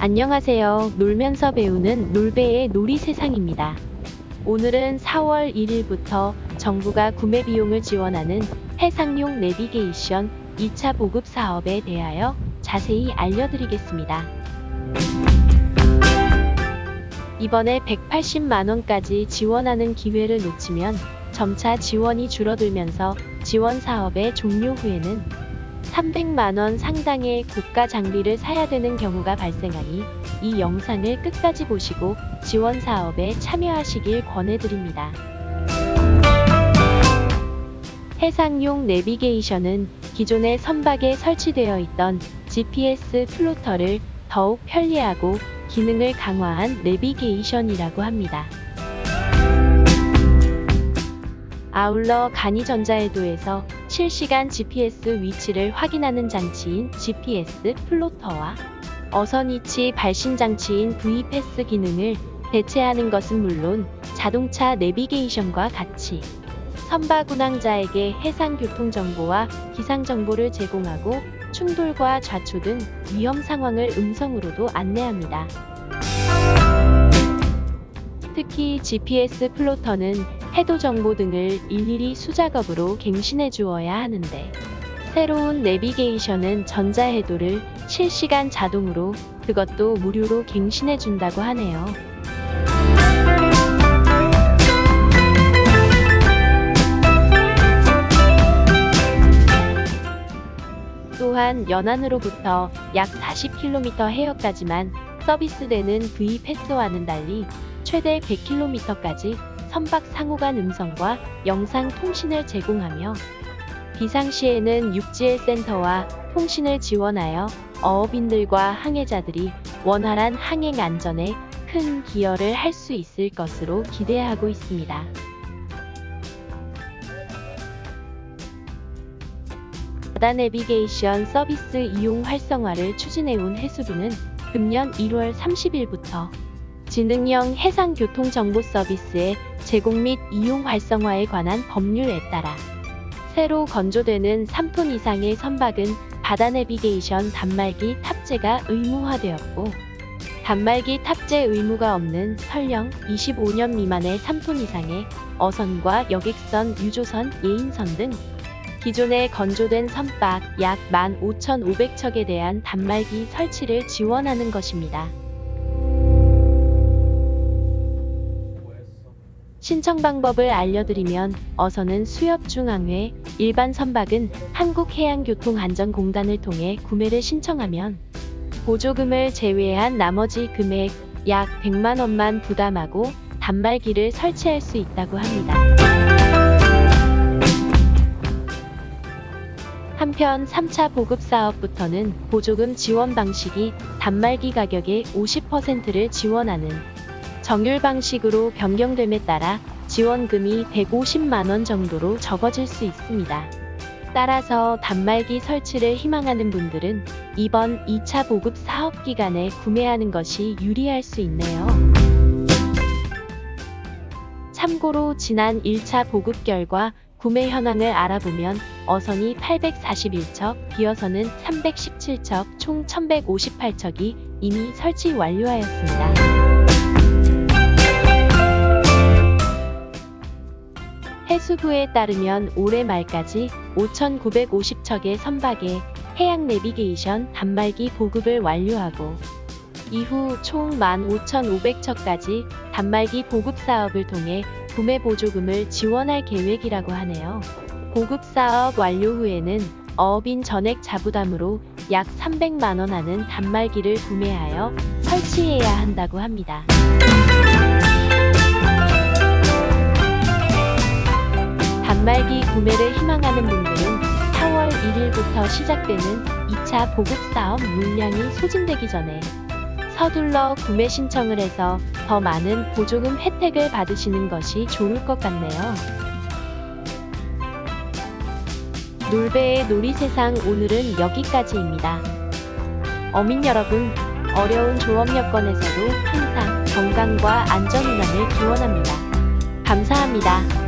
안녕하세요. 놀면서 배우는 놀배의 놀이 세상입니다. 오늘은 4월 1일부터 정부가 구매 비용을 지원하는 해상용 내비게이션 2차 보급 사업에 대하여 자세히 알려드리겠습니다. 이번에 180만원까지 지원하는 기회를 놓치면 점차 지원이 줄어들면서 지원 사업의 종료 후에는 300만원 상당의 고가 장비를 사야 되는 경우가 발생하니 이 영상을 끝까지 보시고 지원 사업에 참여하시길 권해드립니다. 해상용 내비게이션은 기존의 선박에 설치되어 있던 GPS 플로터를 더욱 편리하고 기능을 강화한 내비게이션이라고 합니다. 아울러 간이전자에도에서 실시간 GPS 위치를 확인하는 장치인 GPS 플로터와 어선 위치 발신 장치인 VPAS 기능을 대체하는 것은 물론 자동차 내비게이션과 같이 선박 운항자에게 해상 교통 정보와 기상 정보를 제공하고 충돌과 좌초 등 위험 상황을 음성으로도 안내합니다. 특히 GPS 플로터는 해도 정보 등을 일일이 수작업으로 갱신해 주어야 하는데 새로운 내비게이션은 전자해도를 실시간 자동으로 그것도 무료로 갱신해 준다고 하네요. 또한 연안으로부터 약 40km 해역까지만 서비스되는 V패스와는 달리 최대 100km까지 선박 상호간 음성과 영상 통신을 제공하며 비상시에는 육지의 센터와 통신을 지원하여 어업인들과 항해자들이 원활한 항행 안전에 큰 기여를 할 수 있을 것으로 기대하고 있습니다. 바다 내비게이션 서비스 이용 활성화를 추진해온 해수부는 금년 1월 30일부터 지능형 해상교통정보 서비스의 제공 및 이용 활성화에 관한 법률에 따라 새로 건조되는 3톤 이상의 선박은 바다 내비게이션 단말기 탑재가 의무화되었고 단말기 탑재 의무가 없는 설령 25년 미만의 3톤 이상의 어선과 여객선, 유조선, 예인선 등 기존에 건조된 선박 약 15,500척에 대한 단말기 설치를 지원하는 것입니다. 신청 방법을 알려드리면 어선은 수협중앙회, 일반 선박은 한국해양교통안전공단을 통해 구매를 신청하면 보조금을 제외한 나머지 금액 약 100만원만 부담하고 단말기를 설치할 수 있다고 합니다. 한편 3차 보급 사업부터는 보조금 지원 방식이 단말기 가격의 50%를 지원하는 정률 방식으로 변경됨에 따라 지원금이 150만원 정도로 적어질 수 있습니다. 따라서 단말기 설치를 희망하는 분들은 이번 2차 보급 사업 기간에 구매하는 것이 유리할 수 있네요. 참고로 지난 1차 보급 결과 구매 현황을 알아보면 어선이 841척, 비어선은 317척, 총 1158척이 이미 설치 완료하였습니다. 해수부에 따르면 올해 말까지 5,950척의 선박에 해양 내비게이션 단말기 보급을 완료하고 이후 총 15,500척까지 단말기 보급 사업을 통해 구매 보조금을 지원할 계획이라고 하네요. 보급 사업 완료 후에는 어업인 전액 자부담으로 약 300만원 하는 단말기를 구매하여 설치해야 한다고 합니다. 단말기 구매를 희망하는 분들은 4월 1일부터 시작되는 2차 보급사업 물량이 소진되기 전에 서둘러 구매 신청을 해서 더 많은 보조금 혜택을 받으시는 것이 좋을 것 같네요. 놀배의 놀이세상 오늘은 여기까지입니다. 어민 여러분, 어려운 조업 여건에서도 항상 건강과 안전운항을 기원합니다. 감사합니다.